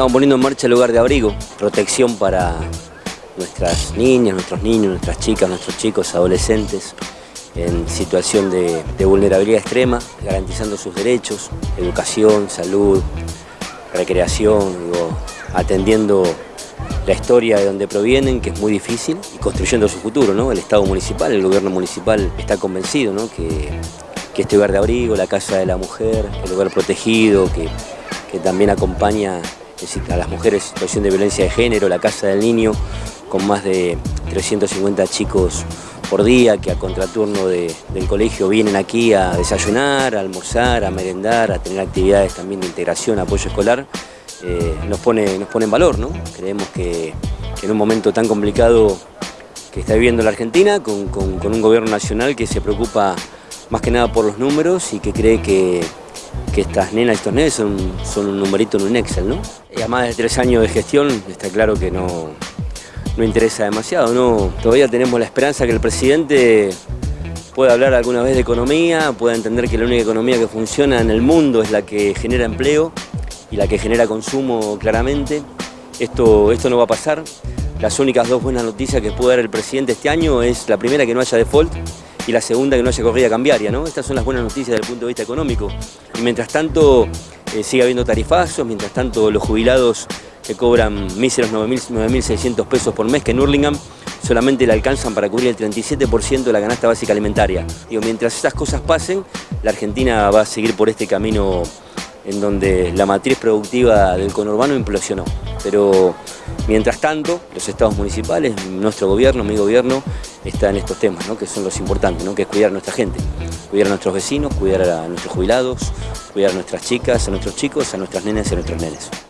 Estamos poniendo en marcha el lugar de abrigo, protección para nuestras niñas, nuestros niños, nuestras chicas, nuestros chicos, adolescentes en situación de, vulnerabilidad extrema, garantizando sus derechos, educación, salud, recreación, atendiendo la historia de donde provienen, que es muy difícil, y construyendo su futuro. ¿no? El Estado municipal, el gobierno municipal está convencido ¿no? que, este lugar de abrigo, la casa de la mujer, el lugar protegido, que también acompaña a las mujeres en situación de violencia de género, la Casa del Niño, con más de 350 chicos por día que a contraturno del colegio vienen aquí a desayunar, a almorzar, a merendar, a tener actividades también de integración, apoyo escolar, eh, nos, pone, nos pone en valor. ¿no? Creemos que, en un momento tan complicado que está viviendo la Argentina, con, con un gobierno nacional que se preocupa más que nada por los números y que cree que que estas nenas, estos nenes son, son un numerito en un Excel, ¿no? Y a más de tres años de gestión está claro que no, no interesa demasiado, ¿no? Todavía tenemos la esperanza que el presidente pueda hablar alguna vez de economía, pueda entender que la única economía que funciona en el mundo es la que genera empleo y la que genera consumo claramente. Esto, esto no va a pasar. Las únicas dos buenas noticias que puede dar el presidente este año es la primera que no haya default y la segunda que no haya corrida cambiaria. ¿no? Estas son las buenas noticias desde el punto de vista económico. Y mientras tanto eh, sigue habiendo tarifazos, mientras tanto los jubilados que cobran míseros 9.600 pesos por mes, que en Hurlingham solamente le alcanzan para cubrir el 37% de la canasta básica alimentaria. Digo, mientras estas cosas pasen, la Argentina va a seguir por este camino en donde la matriz productiva del conurbano implosionó. Pero mientras tanto, los estados municipales, nuestro gobierno, mi gobierno, está en estos temas, que son los importantes, ¿no? que es cuidar a nuestra gente, cuidar a nuestros vecinos, cuidar a nuestros jubilados, cuidar a nuestras chicas, a nuestros chicos, a nuestras nenas y a nuestros nenes.